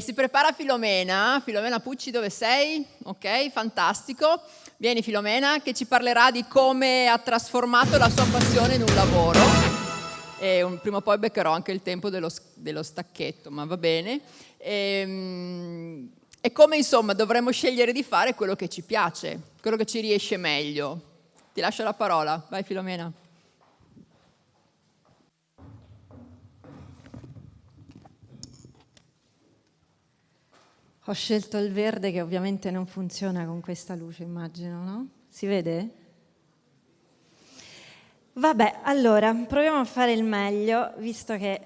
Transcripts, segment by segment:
Si prepara Filomena. Filomena Pucci, dove sei? Ok, fantastico. Vieni Filomena, che ci parlerà di come ha trasformato la sua passione in un lavoro. E un, prima o poi beccherò anche il tempo dello, dello stacchetto, ma va bene. E, ehm, e come insomma dovremmo scegliere di fare quello che ci piace, quello che ci riesce meglio. Ti lascio la parola, vai Filomena. Ho scelto il verde che ovviamente non funziona con questa luce, immagino, no? Si vede? Vabbè, allora, proviamo a fare il meglio, visto che...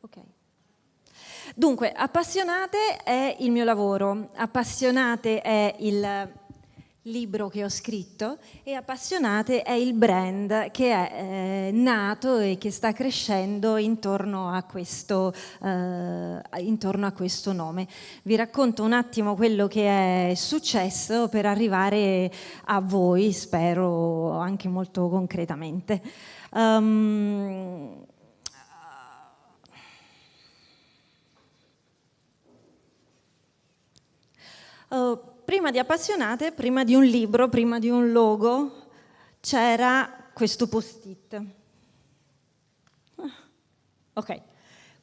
Ok. Dunque, Appassionate è il mio lavoro, Appassionate è il libro che ho scritto e Appassionate è il brand che è eh, nato e che sta crescendo intorno a, questo, eh, intorno a questo nome. Vi racconto un attimo quello che è successo per arrivare a voi, spero anche molto concretamente. Um, uh, prima di Appassionate, prima di un libro, prima di un logo, c'era questo post-it. Ah, ok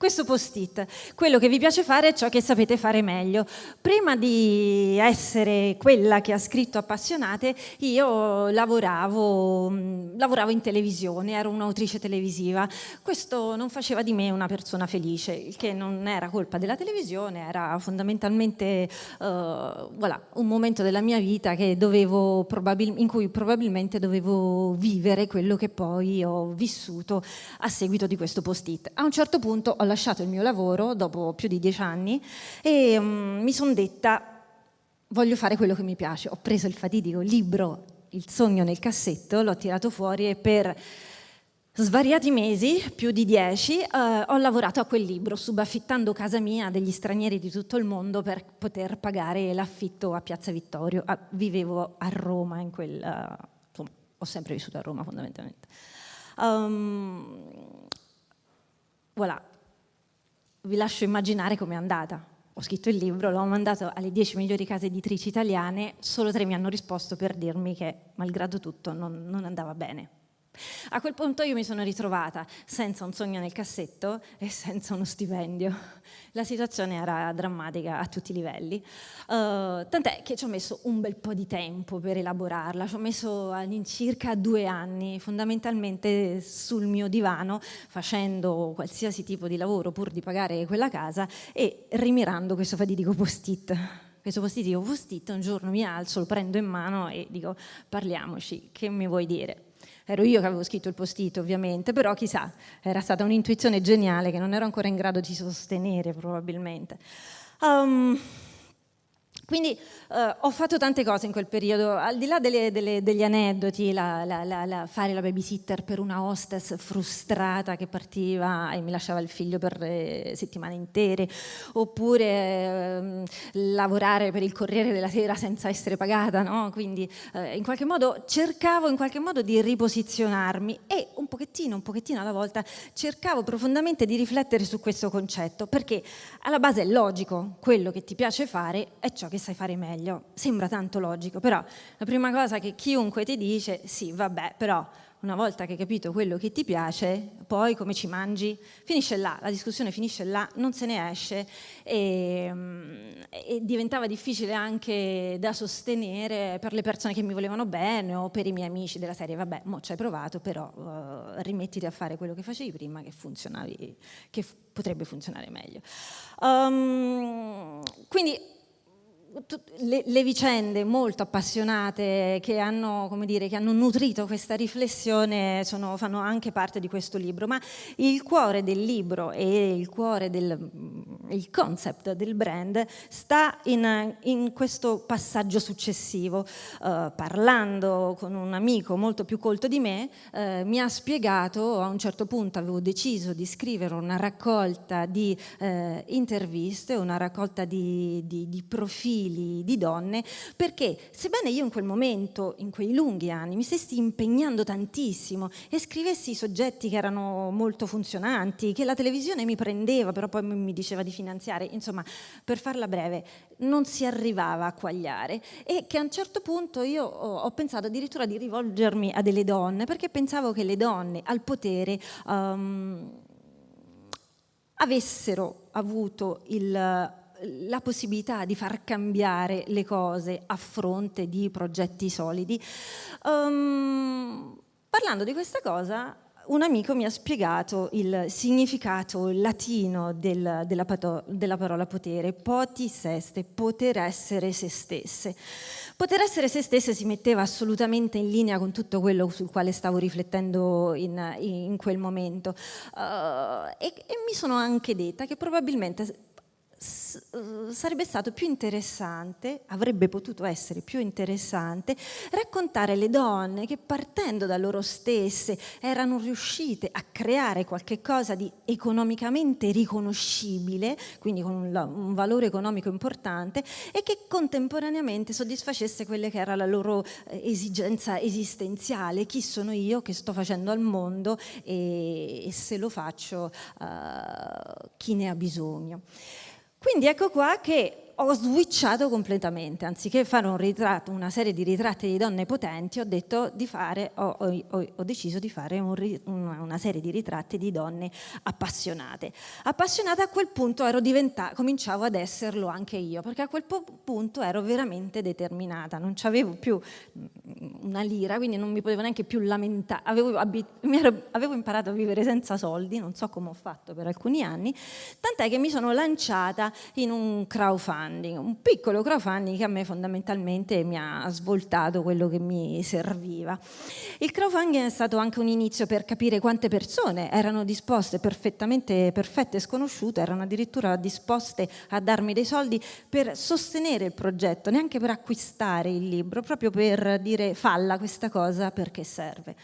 questo post-it. Quello che vi piace fare è ciò che sapete fare meglio. Prima di essere quella che ha scritto Appassionate, io lavoravo, mm, lavoravo in televisione, ero un'autrice televisiva. Questo non faceva di me una persona felice, il che non era colpa della televisione, era fondamentalmente uh, voilà, un momento della mia vita in cui probabilmente dovevo vivere quello che poi ho vissuto a seguito di questo post-it. A un certo punto ho lasciato il mio lavoro dopo più di dieci anni e um, mi sono detta voglio fare quello che mi piace. Ho preso il fatidico libro Il sogno nel cassetto, l'ho tirato fuori e per svariati mesi, più di dieci, eh, ho lavorato a quel libro, subaffittando casa mia a degli stranieri di tutto il mondo per poter pagare l'affitto a Piazza Vittorio. Ah, vivevo a Roma in quel... Uh, insomma, ho sempre vissuto a Roma fondamentalmente. Um, voilà, vi lascio immaginare com'è andata. Ho scritto il libro, l'ho mandato alle 10 migliori case editrici italiane, solo tre mi hanno risposto per dirmi che, malgrado tutto, non, non andava bene. A quel punto io mi sono ritrovata senza un sogno nel cassetto e senza uno stipendio. La situazione era drammatica a tutti i livelli, uh, tant'è che ci ho messo un bel po' di tempo per elaborarla, ci ho messo all'incirca due anni, fondamentalmente sul mio divano, facendo qualsiasi tipo di lavoro pur di pagare quella casa e rimirando questo fatidico post-it questo post-it, dico post-it, un giorno mi alzo, lo prendo in mano e dico parliamoci, che mi vuoi dire? Ero io che avevo scritto il post-it ovviamente, però chissà, era stata un'intuizione geniale che non ero ancora in grado di sostenere probabilmente. Um, quindi eh, ho fatto tante cose in quel periodo, al di là delle, delle, degli aneddoti, la, la, la, fare la babysitter per una hostess frustrata che partiva e mi lasciava il figlio per eh, settimane intere, oppure eh, lavorare per il Corriere della Sera senza essere pagata, no? quindi eh, in qualche modo cercavo in qualche modo di riposizionarmi e un pochettino, un pochettino alla volta cercavo profondamente di riflettere su questo concetto, perché alla base è logico, quello che ti piace fare è ciò che sai fare meglio. Sembra tanto logico, però la prima cosa che chiunque ti dice, sì, vabbè, però una volta che hai capito quello che ti piace, poi come ci mangi, finisce là, la discussione finisce là, non se ne esce e, e, diventava difficile anche da sostenere per le persone che mi volevano bene o per i miei amici della serie, vabbè, mo ci hai provato, però uh, rimettiti a fare quello che facevi prima che funzionavi, che potrebbe funzionare meglio. Um, quindi le, le, vicende molto appassionate che hanno, dire, che hanno nutrito questa riflessione sono, fanno anche parte di questo libro, ma il cuore del libro e il cuore del il concept del brand sta in, in questo passaggio successivo. Uh, parlando con un amico molto più colto di me, uh, mi ha spiegato, a un certo punto avevo deciso di scrivere una raccolta di uh, interviste, una raccolta di, di, di profili di donne, perché sebbene io in quel momento, in quei lunghi anni, mi stessi impegnando tantissimo e scrivessi soggetti che erano molto funzionanti, che la televisione mi prendeva, però poi mi diceva di finanziare, insomma, per farla breve, non si arrivava a quagliare e che a un certo punto io ho, pensato addirittura di rivolgermi a delle donne perché pensavo che le donne al potere um, avessero avuto il, la possibilità di far cambiare le cose a fronte di progetti solidi. Um, parlando di questa cosa un amico mi ha spiegato il significato latino del, della, della, parola potere, potis est, poter essere se stesse. Poter essere se stesse si metteva assolutamente in linea con tutto quello sul quale stavo riflettendo in, in quel momento uh, e, e mi sono anche detta che probabilmente sarebbe stato più interessante, avrebbe potuto essere più interessante, raccontare le donne che partendo da loro stesse erano riuscite a creare qualche cosa di economicamente riconoscibile, quindi con un, valore economico importante, e che contemporaneamente soddisfacesse quelle che era la loro eh, esigenza esistenziale, chi sono io che sto facendo al mondo e, e se lo faccio uh, chi ne ha bisogno. Quindi ecco qua che ho switchato completamente, anziché fare un ritratto, una serie di ritratti di donne potenti, ho, di fare, ho, ho, ho deciso di fare un, una serie di ritratti di donne appassionate. Appassionate a quel punto cominciavo ad esserlo anche io, perché a quel punto ero veramente determinata, non avevo più una lira, quindi non mi potevo neanche più lamentare, avevo, ero, avevo imparato a vivere senza soldi, non so come ho fatto per alcuni anni, tant'è che mi sono lanciata in un crowdfunding crowdfunding, un piccolo crowdfunding che a me fondamentalmente mi ha svoltato quello che mi serviva. Il crowdfunding è stato anche un inizio per capire quante persone erano disposte, perfettamente perfette e sconosciute, erano addirittura disposte a darmi dei soldi per sostenere il progetto, neanche per acquistare il libro, proprio per dire falla questa cosa perché serve.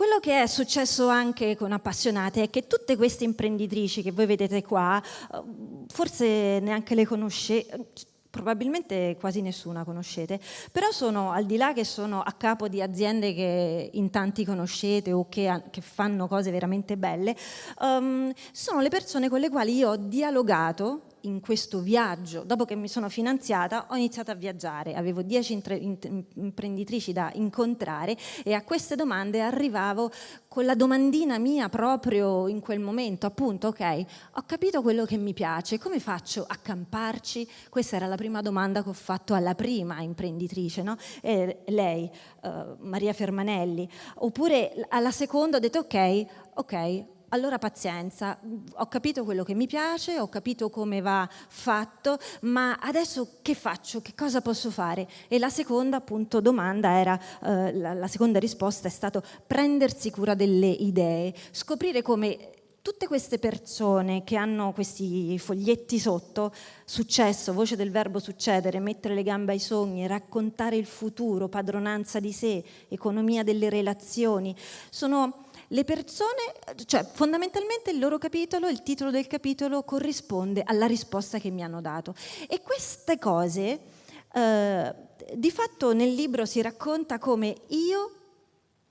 Quello che è successo anche con Appassionate è che tutte queste imprenditrici che voi vedete qua, eh, forse neanche le conoscete, probabilmente quasi nessuna conoscete, però sono al di là che sono a capo di aziende che in tanti conoscete o che, che fanno cose veramente belle, um, sono le persone con le quali io ho dialogato in questo viaggio, dopo che mi sono finanziata, ho iniziato a viaggiare. Avevo dieci imprenditrici da incontrare e a queste domande arrivavo con la domandina mia proprio in quel momento, appunto, ok, ho capito quello che mi piace, come faccio a camparci? Questa era la prima domanda che ho fatto alla prima imprenditrice, no? E lei, uh, Maria Fermanelli. Oppure alla seconda ho detto ok, ok, allora pazienza, ho capito quello che mi piace, ho capito come va fatto, ma adesso che faccio? Che cosa posso fare? E la seconda appunto domanda era, eh, la, la seconda risposta è stato prendersi cura delle idee, scoprire come tutte queste persone che hanno questi foglietti sotto, successo, voce del verbo succedere, mettere le gambe ai sogni, raccontare il futuro, padronanza di sé, economia delle relazioni, sono le persone, cioè fondamentalmente il loro capitolo, il titolo del capitolo corrisponde alla risposta che mi hanno dato. E queste cose, eh, di fatto nel libro si racconta come io,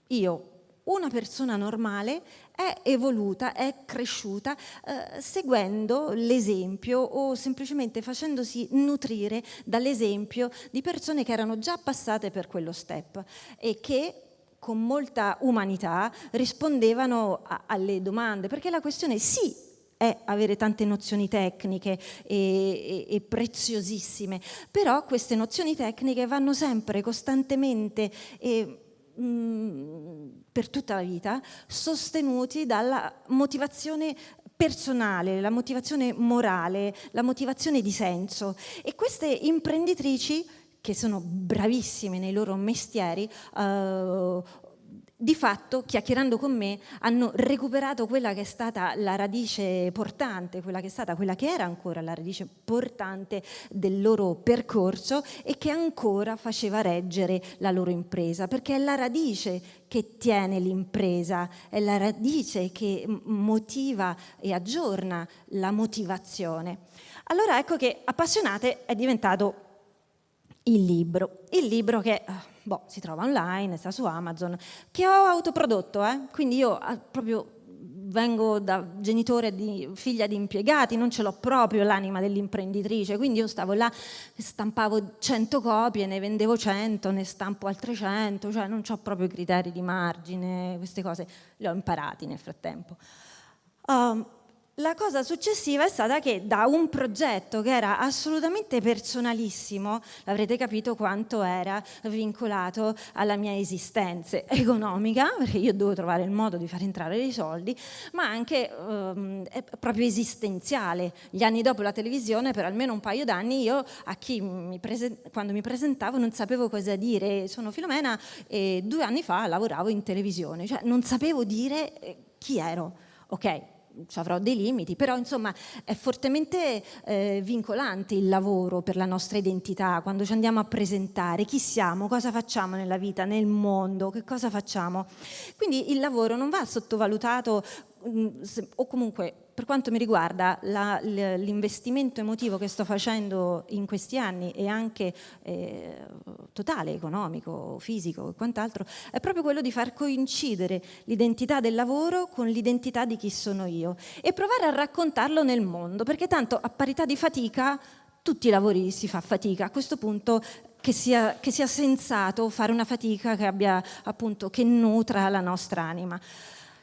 io, una persona normale, è evoluta, è cresciuta eh, seguendo l'esempio o semplicemente facendosi nutrire dall'esempio di persone che erano già passate per quello step e che con molta umanità rispondevano a, alle domande, perché la questione sì è avere tante nozioni tecniche e, e, e, preziosissime, però queste nozioni tecniche vanno sempre costantemente e, mm, per tutta la vita sostenuti dalla motivazione personale, la motivazione morale, la motivazione di senso. E queste imprenditrici che sono bravissime nei loro mestieri, eh, di fatto, chiacchierando con me, hanno recuperato quella che è stata la radice portante, quella che è stata, quella che era ancora la radice portante del loro percorso e che ancora faceva reggere la loro impresa, perché è la radice che tiene l'impresa, è la radice che motiva e aggiorna la motivazione. Allora ecco che Appassionate è diventato il libro. Il libro che boh, si trova online, sta su Amazon, che ho autoprodotto, eh? quindi io ah, proprio vengo da genitore di figlia di impiegati, non ce l'ho proprio l'anima dell'imprenditrice, quindi io stavo là, stampavo 100 copie, ne vendevo 100, ne stampo altre 100, cioè non ho proprio criteri di margine, queste cose le ho imparati nel frattempo. Um, la cosa successiva è stata che da un progetto che era assolutamente personalissimo, avrete capito quanto era vincolato alla mia esistenza economica, perché io dovevo trovare il modo di far entrare dei soldi, ma anche ehm, proprio esistenziale. Gli anni dopo la televisione, per almeno un paio d'anni, io a chi mi quando mi presentavo non sapevo cosa dire. Sono Filomena e due anni fa lavoravo in televisione, cioè non sapevo dire eh, chi ero. Ok, avrò dei limiti, però insomma è fortemente eh, vincolante il lavoro per la nostra identità, quando ci andiamo a presentare, chi siamo, cosa facciamo nella vita, nel mondo, che cosa facciamo. Quindi il lavoro non va sottovalutato mm, o comunque per quanto mi riguarda l'investimento emotivo che sto facendo in questi anni e anche eh, totale, economico, fisico e quant'altro, è proprio quello di far coincidere l'identità del lavoro con l'identità di chi sono io e provare a raccontarlo nel mondo, perché tanto a parità di fatica tutti i lavori si fa fatica, a questo punto che sia, che sia sensato fare una fatica che, abbia, appunto, che nutra la nostra anima.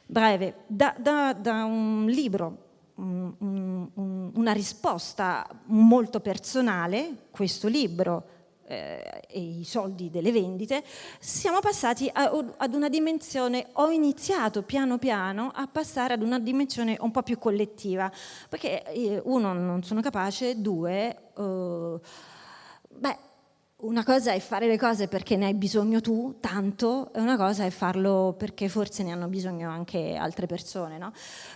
Breve, da, da, da un libro un, un, una risposta molto personale, questo libro eh, e i soldi delle vendite, siamo passati a, ad una dimensione, ho iniziato piano piano a passare ad una dimensione un po' più collettiva, perché eh, uno non sono capace, due, eh, beh, una cosa è fare le cose perché ne hai bisogno tu, tanto, e una cosa è farlo perché forse ne hanno bisogno anche altre persone. No?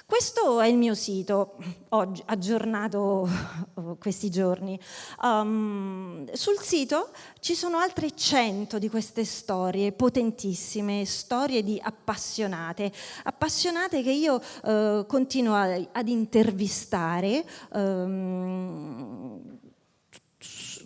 Questo è il mio sito, oggi, aggiornato questi giorni. Um, sul sito ci sono altre 100 di queste storie potentissime, storie di appassionate, appassionate che io uh, continuo ad intervistare. Um,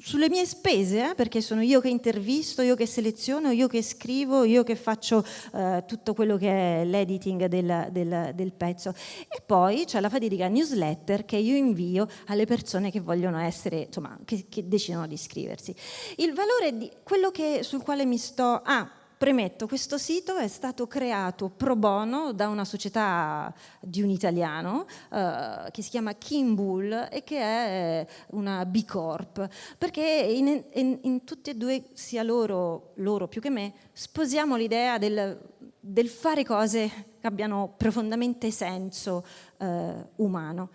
sulle mie spese, eh, perché sono io che intervisto, io che seleziono, io che scrivo, io che faccio eh, tutto quello che è l'editing del, del, del, pezzo. E poi c'è la fatidica newsletter che io invio alle persone che vogliono essere, insomma, che, che decidono di iscriversi. Il valore di quello che, sul quale mi sto... Ah, Premetto, questo sito è stato creato pro bono da una società di un italiano eh, che si chiama Kimbull e che è una B Corp, perché in, in, in tutti e due, sia loro, loro più che me, sposiamo l'idea del, del, fare cose che abbiano profondamente senso eh, umano.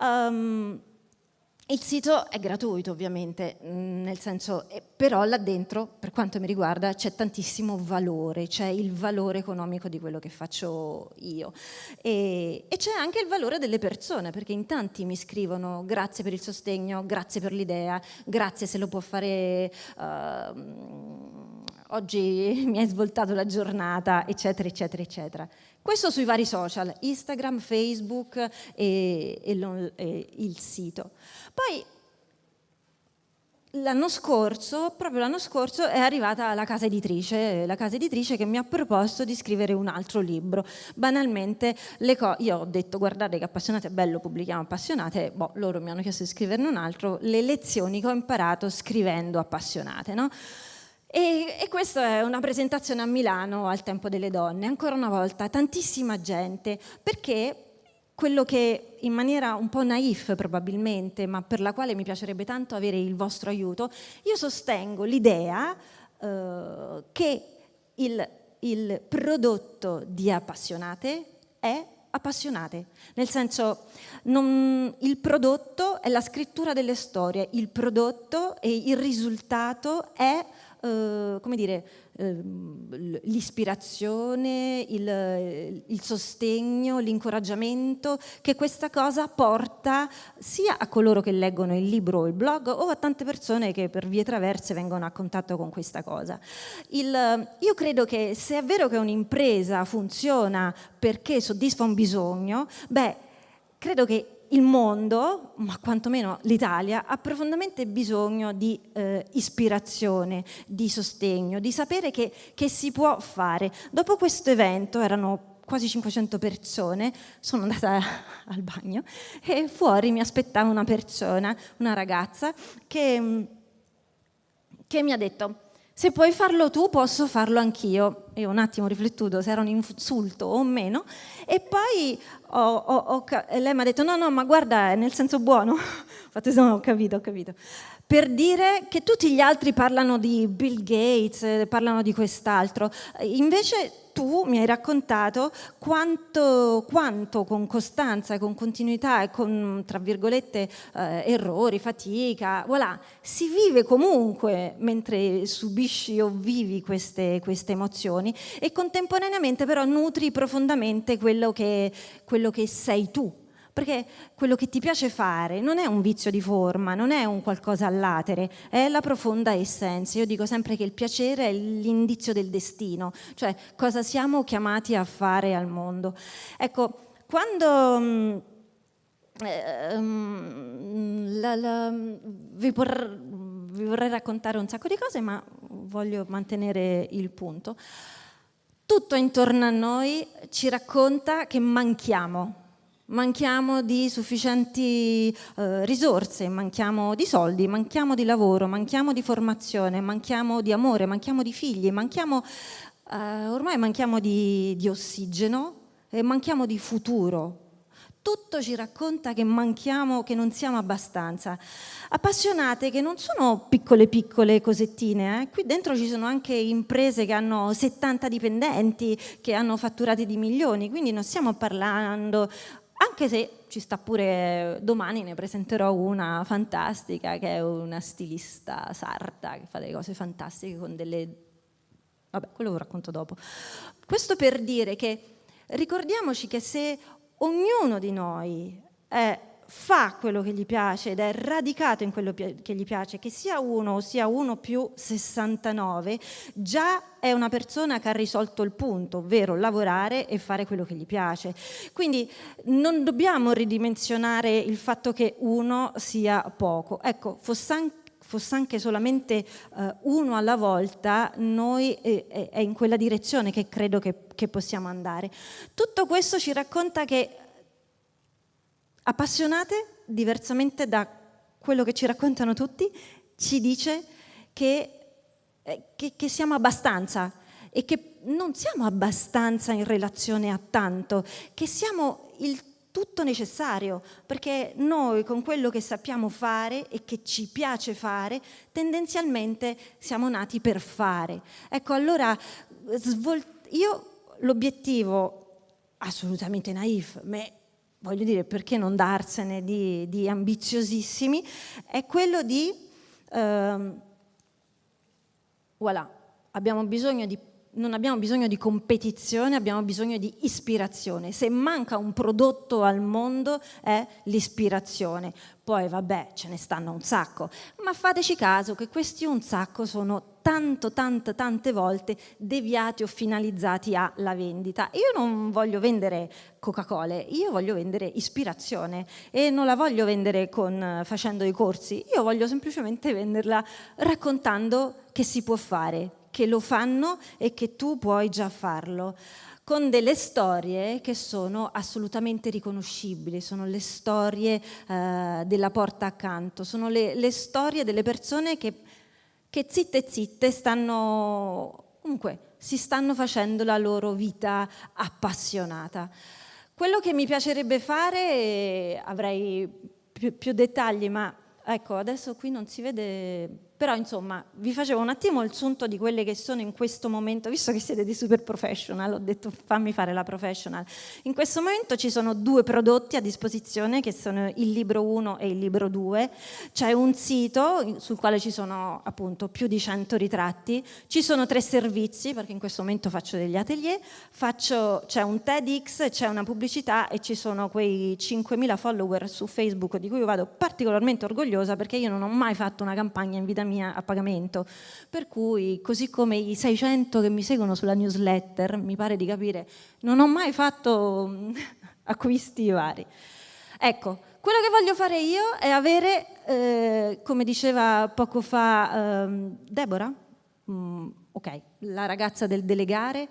Um, il sito è gratuito ovviamente, mm, nel senso, eh, però là dentro, per quanto mi riguarda, c'è tantissimo valore, c'è il valore economico di quello che faccio io e, e c'è anche il valore delle persone, perché in tanti mi scrivono grazie per il sostegno, grazie per l'idea, grazie se lo può fare... Uh, oggi mi hai svoltato la giornata, eccetera, eccetera, eccetera. Questo sui vari social, Instagram, Facebook e, e, e il sito. Poi l'anno scorso, proprio l'anno scorso, è arrivata la casa editrice, la casa editrice che mi ha proposto di scrivere un altro libro. Banalmente, io ho detto guardate che appassionate è bello, pubblichiamo appassionate, boh, loro mi hanno chiesto di scriverne un altro, le lezioni che ho imparato scrivendo appassionate, no? E, e questa è una presentazione a Milano al Tempo delle Donne, ancora una volta, tantissima gente, perché quello che in maniera un po' naif probabilmente, ma per la quale mi piacerebbe tanto avere il vostro aiuto, io sostengo l'idea eh, che il, il prodotto di appassionate è appassionate, nel senso non, il prodotto è la scrittura delle storie, il prodotto e il risultato è eh, come dire, eh, l'ispirazione, il, il, sostegno, l'incoraggiamento che questa cosa porta sia a coloro che leggono il libro o il blog o a tante persone che per vie traverse vengono a contatto con questa cosa. Il, io credo che se è vero che un'impresa funziona perché soddisfa un bisogno, beh, credo che il mondo, ma quantomeno l'Italia, ha profondamente bisogno di eh, ispirazione, di sostegno, di sapere che, che si può fare. Dopo questo evento erano quasi 500 persone, sono andata al bagno e fuori mi aspettava una persona, una ragazza, che, che mi ha detto se puoi farlo tu posso farlo anch'io. Io un attimo ho riflettuto se era un insulto o meno e poi ho, ho, ho, lei mi ha detto no no ma guarda è nel senso buono. Infatti no, ho capito, ho capito. Per dire che tutti gli altri parlano di Bill Gates, parlano di quest'altro. Invece tu mi hai raccontato quanto, quanto con costanza, con continuità e con, tra virgolette, eh, errori, fatica, voilà, si vive comunque mentre subisci o vivi queste, queste emozioni e contemporaneamente però nutri profondamente quello che, quello che sei tu perché quello che ti piace fare non è un vizio di forma, non è un qualcosa all'atere, è la profonda essenza. Io dico sempre che il piacere è l'indizio del destino, cioè cosa siamo chiamati a fare al mondo. Ecco, quando... Eh, mm, la, la, vi, por, vi vorrei raccontare un sacco di cose, ma voglio mantenere il punto. Tutto intorno a noi ci racconta che manchiamo, manchiamo di sufficienti eh, risorse, manchiamo di soldi, manchiamo di lavoro, manchiamo di formazione, manchiamo di amore, manchiamo di figli, manchiamo, eh, ormai manchiamo di, di ossigeno e manchiamo di futuro. Tutto ci racconta che manchiamo, che non siamo abbastanza. Appassionate che non sono piccole piccole cosettine, eh? qui dentro ci sono anche imprese che hanno 70 dipendenti, che hanno fatturati di milioni, quindi non stiamo parlando anche se ci sta pure domani ne presenterò una fantastica che è una stilista sarda che fa delle cose fantastiche con delle vabbè quello lo racconto dopo. Questo per dire che ricordiamoci che se ognuno di noi è fa quello che gli piace ed è radicato in quello che gli piace, che sia uno o sia uno più 69, già è una persona che ha risolto il punto, ovvero lavorare e fare quello che gli piace. Quindi non dobbiamo ridimensionare il fatto che uno sia poco. Ecco, fosse anche fosse anche solamente uh, uno alla volta, noi eh, è in quella direzione che credo che, che possiamo andare. Tutto questo ci racconta che appassionate, diversamente da quello che ci raccontano tutti, ci dice che, eh, che, che siamo abbastanza e che non siamo abbastanza in relazione a tanto, che siamo il tutto necessario, perché noi con quello che sappiamo fare e che ci piace fare, tendenzialmente siamo nati per fare. Ecco, allora io l'obiettivo assolutamente naif, ma voglio dire, perché non darsene di, di ambiziosissimi, è quello di, ehm, voilà, abbiamo bisogno di non abbiamo bisogno di competizione, abbiamo bisogno di ispirazione. Se manca un prodotto al mondo è l'ispirazione. Poi vabbè, ce ne stanno un sacco, ma fateci caso che questi un sacco sono tanto, tante, tante volte deviati o finalizzati alla vendita. Io non voglio vendere Coca-Cola, io voglio vendere ispirazione e non la voglio vendere con, facendo i corsi, io voglio semplicemente venderla raccontando che si può fare, che lo fanno e che tu puoi già farlo con delle storie che sono assolutamente riconoscibili, sono le storie eh, della porta accanto, sono le, le storie delle persone che che zitte zitte stanno, comunque, si stanno facendo la loro vita appassionata. Quello che mi piacerebbe fare, avrei più, più dettagli, ma ecco, adesso qui non si vede però insomma vi facevo un attimo il sunto di quelle che sono in questo momento, visto che siete di super professional, ho detto fammi fare la professional. In questo momento ci sono due prodotti a disposizione che sono il libro 1 e il libro 2, c'è un sito sul quale ci sono appunto più di 100 ritratti, ci sono tre servizi perché in questo momento faccio degli atelier, c'è un TEDx, c'è una pubblicità e ci sono quei 5.000 follower su Facebook di cui io vado particolarmente orgogliosa perché io non ho mai fatto una campagna in vita mia a pagamento. Per cui, così come i 600 che mi seguono sulla newsletter, mi pare di capire, non ho mai fatto acquisti vari. Ecco, Quello che voglio fare io è avere, eh, come diceva poco fa eh, Deborah, mm, ok, la ragazza del delegare,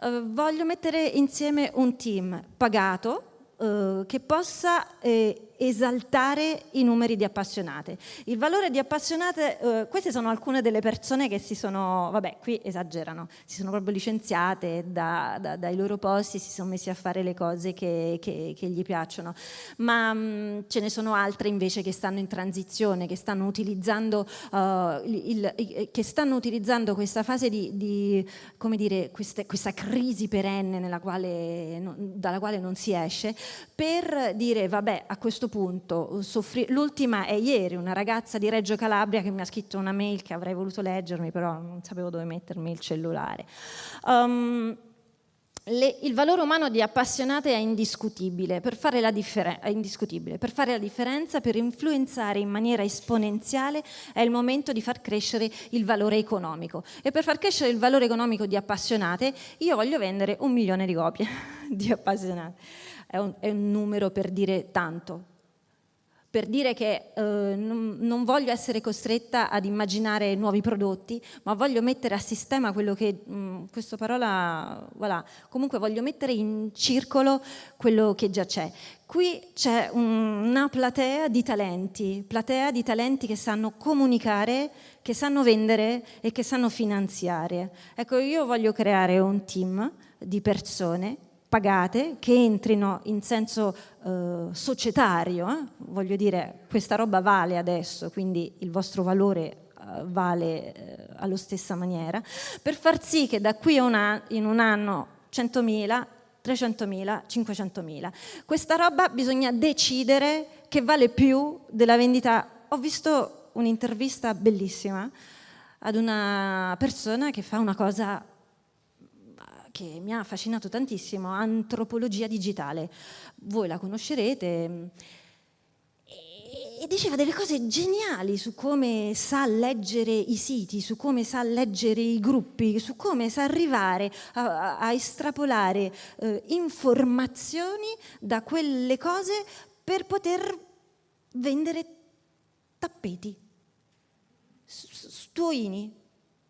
eh, voglio mettere insieme un team pagato eh, che possa eh, esaltare i numeri di appassionate. Il valore di appassionate, eh, queste sono alcune delle persone che si sono, vabbè qui esagerano, si sono proprio licenziate da, da, dai loro posti, si sono messi a fare le cose che, che, che gli piacciono, ma mh, mm, ce ne sono altre invece che stanno in transizione, che stanno utilizzando, uh, il, il, che stanno utilizzando questa fase di, di come dire, queste, questa crisi perenne quale, no, dalla quale non si esce, per dire vabbè a questo questo punto, l'ultima è ieri, una ragazza di Reggio Calabria che mi ha scritto una mail che avrei voluto leggermi, però non sapevo dove mettermi il cellulare. Um, le, il valore umano di appassionate è indiscutibile per, è indiscutibile. Per, fare la differenza, per influenzare in maniera esponenziale è il momento di far crescere il valore economico. E per far crescere il valore economico di appassionate io voglio vendere un milione di copie di appassionate. È un, è un numero per dire tanto per dire che eh, non, non, voglio essere costretta ad immaginare nuovi prodotti, ma voglio mettere a sistema quello che, mh, mm, questa parola, voilà, comunque voglio mettere in circolo quello che già c'è. Qui c'è un, una platea di talenti, platea di talenti che sanno comunicare, che sanno vendere e che sanno finanziare. Ecco, io voglio creare un team di persone pagate che entrino in senso eh, societario, eh? voglio dire questa roba vale adesso, quindi il vostro valore eh, vale eh, allo stessa maniera, per far sì che da qui una, in un anno 100.000, 300.000, 500.000. Questa roba bisogna decidere che vale più della vendita. Ho visto un'intervista bellissima ad una persona che fa una cosa che mi ha affascinato tantissimo, Antropologia Digitale. Voi la conoscerete e diceva delle cose geniali su come sa leggere i siti, su come sa leggere i gruppi, su come sa arrivare a, a estrapolare eh, informazioni da quelle cose per poter vendere tappeti, stuoini,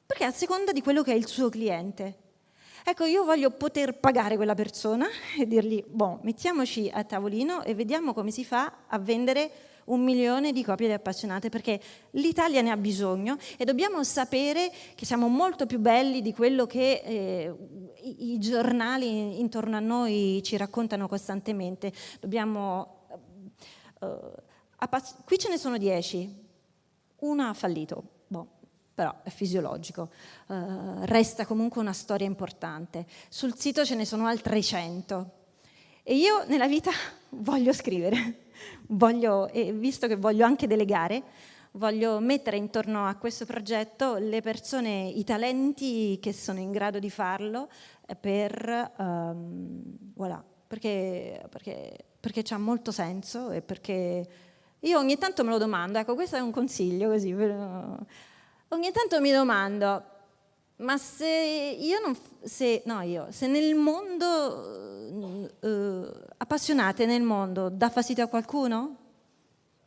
perché a seconda di quello che è il suo cliente. Ecco, io voglio poter pagare quella persona e dirgli, boh, mettiamoci a tavolino e vediamo come si fa a vendere un milione di copie di appassionate perché l'Italia ne ha bisogno e dobbiamo sapere che siamo molto più belli di quello che eh, i, giornali intorno a noi ci raccontano costantemente. Dobbiamo, eh, qui ce ne sono dieci, una ha fallito, però è fisiologico, uh, resta comunque una storia importante. Sul sito ce ne sono altre 100 e io nella vita voglio scrivere, voglio, e visto che voglio anche delegare, voglio mettere intorno a questo progetto le persone, i talenti che sono in grado di farlo per, um, voilà, perché, perché, perché c'ha molto senso e perché io ogni tanto me lo domando, ecco questo è un consiglio così, ogni tanto mi domando, ma se io non, se, no io, se nel mondo, eh, appassionate nel mondo, dà fastidio a qualcuno?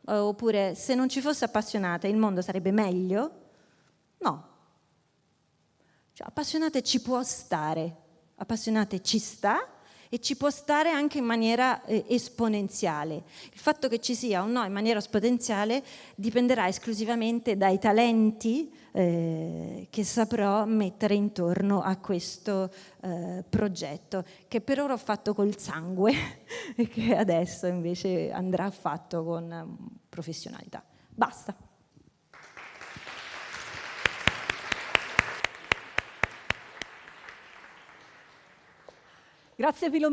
Oppure se non ci fosse appassionate il mondo sarebbe meglio? No. Cioè, appassionate ci può stare, appassionate ci sta, e ci può stare anche in maniera eh, esponenziale. Il fatto che ci sia o no in maniera esponenziale dipenderà esclusivamente dai talenti eh, che saprò mettere intorno a questo eh, progetto, che per ora ho fatto col sangue e che adesso invece andrà fatto con mm, professionalità. Basta. Grazie Filomena.